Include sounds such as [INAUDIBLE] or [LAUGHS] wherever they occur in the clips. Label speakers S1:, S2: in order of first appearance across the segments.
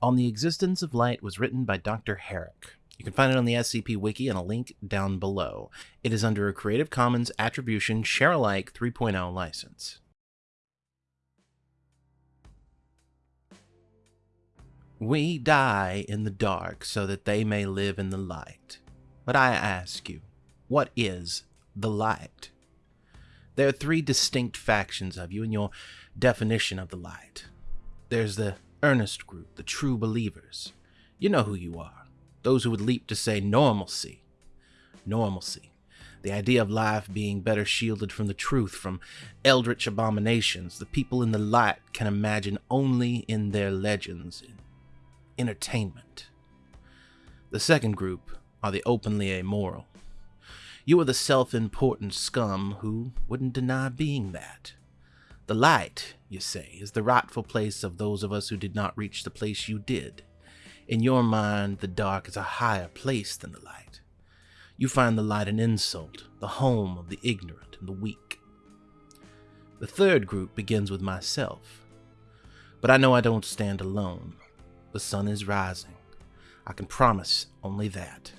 S1: On the Existence of Light was written by Dr. Herrick. You can find it on the SCP Wiki and a link down below. It is under a Creative Commons Attribution Share Alike 3.0 license. We die in the dark so that they may live in the light. But I ask you, what is the light? There are three distinct factions of you in your definition of the light. There's the earnest group, the true believers. You know who you are. Those who would leap to say normalcy. Normalcy. The idea of life being better shielded from the truth, from eldritch abominations, the people in the light can imagine only in their legends, in entertainment. The second group are the openly amoral. You are the self important scum who wouldn't deny being that. The light, you say, is the rightful place of those of us who did not reach the place you did. In your mind, the dark is a higher place than the light. You find the light an insult, the home of the ignorant and the weak. The third group begins with myself. But I know I don't stand alone. The sun is rising. I can promise only that.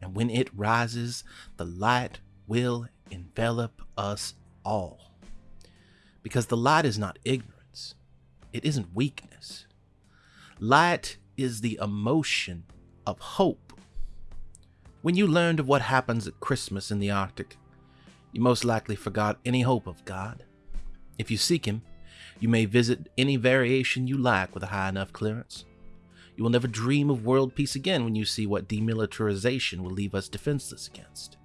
S1: And when it rises, the light will envelop us all. Because the light is not ignorance, it isn't weakness. Light is the emotion of hope. When you learned of what happens at Christmas in the Arctic, you most likely forgot any hope of God. If you seek Him, you may visit any variation you like with a high enough clearance. You will never dream of world peace again when you see what demilitarization will leave us defenseless against.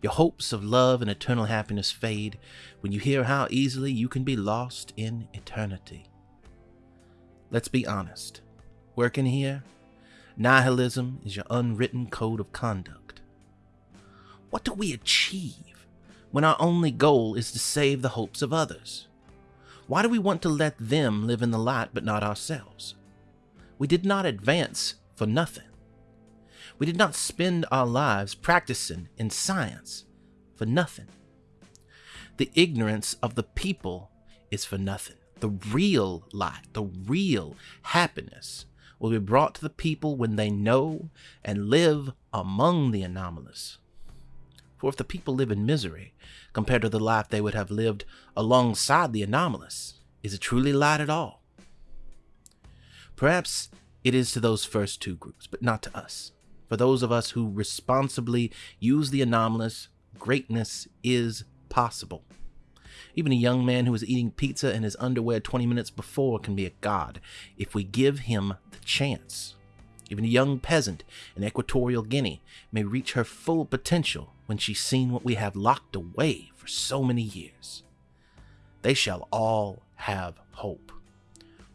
S1: Your hopes of love and eternal happiness fade when you hear how easily you can be lost in eternity. Let's be honest. Working here, nihilism is your unwritten code of conduct. What do we achieve when our only goal is to save the hopes of others? Why do we want to let them live in the light but not ourselves? We did not advance for nothing. We did not spend our lives practicing in science for nothing. The ignorance of the people is for nothing. The real light, the real happiness will be brought to the people when they know and live among the anomalous. For if the people live in misery compared to the life they would have lived alongside the anomalous, is it truly light at all? Perhaps it is to those first two groups, but not to us. For those of us who responsibly use the anomalous, greatness is possible. Even a young man who is eating pizza in his underwear 20 minutes before can be a god if we give him the chance. Even a young peasant in Equatorial Guinea may reach her full potential when she's seen what we have locked away for so many years. They shall all have hope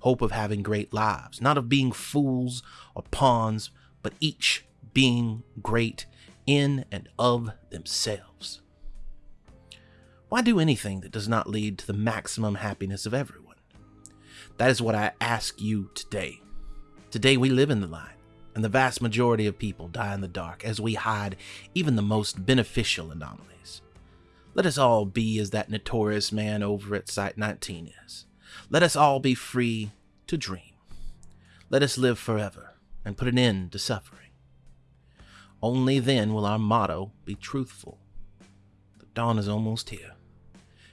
S1: hope of having great lives, not of being fools or pawns, but each being great in and of themselves. Why do anything that does not lead to the maximum happiness of everyone? That is what I ask you today. Today we live in the light, and the vast majority of people die in the dark as we hide even the most beneficial anomalies. Let us all be as that notorious man over at Site 19 is. Let us all be free to dream. Let us live forever and put an end to suffering. Only then will our motto be truthful. The dawn is almost here,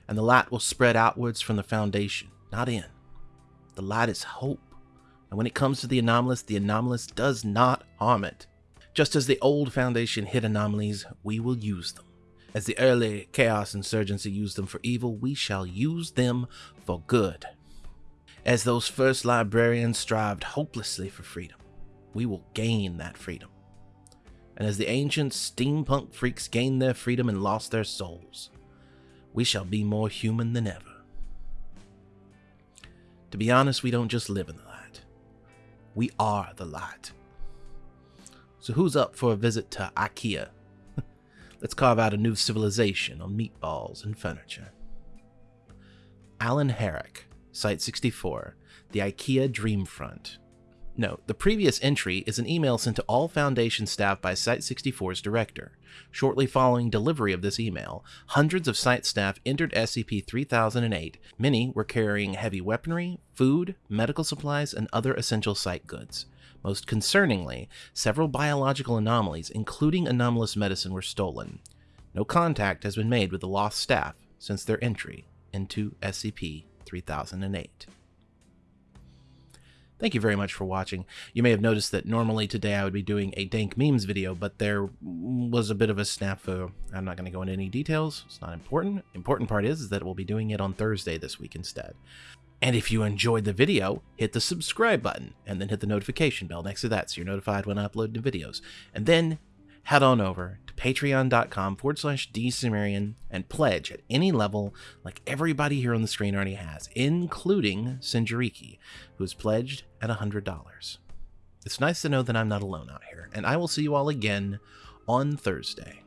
S1: and the light will spread outwards from the foundation, not in. The light is hope, and when it comes to the anomalous, the anomalous does not harm it. Just as the old foundation hid anomalies, we will use them. As the early Chaos Insurgency used them for evil, we shall use them for good. As those first librarians strived hopelessly for freedom, we will gain that freedom. And as the ancient steampunk freaks gained their freedom and lost their souls, we shall be more human than ever. To be honest, we don't just live in the light. We are the light. So who's up for a visit to IKEA? [LAUGHS] Let's carve out a new civilization on meatballs and furniture. Alan Herrick Site 64, the IKEA Dreamfront. Note, the previous entry is an email sent to all Foundation staff by Site64's director. Shortly following delivery of this email, hundreds of site staff entered SCP-3008. Many were carrying heavy weaponry, food, medical supplies, and other essential site goods. Most concerningly, several biological anomalies, including anomalous medicine, were stolen. No contact has been made with the lost staff since their entry into SCP-3008. Thank you very much for watching. You may have noticed that normally today I would be doing a dank memes video, but there was a bit of a snafu. I'm not going to go into any details. It's not important. Important part is, is that we'll be doing it on Thursday this week instead. And if you enjoyed the video, hit the subscribe button and then hit the notification bell next to that so you're notified when I upload new videos. And then head on over patreon.com forward slash dsumerian and pledge at any level like everybody here on the screen already has, including Sinjariki, who has pledged at $100. It's nice to know that I'm not alone out here, and I will see you all again on Thursday.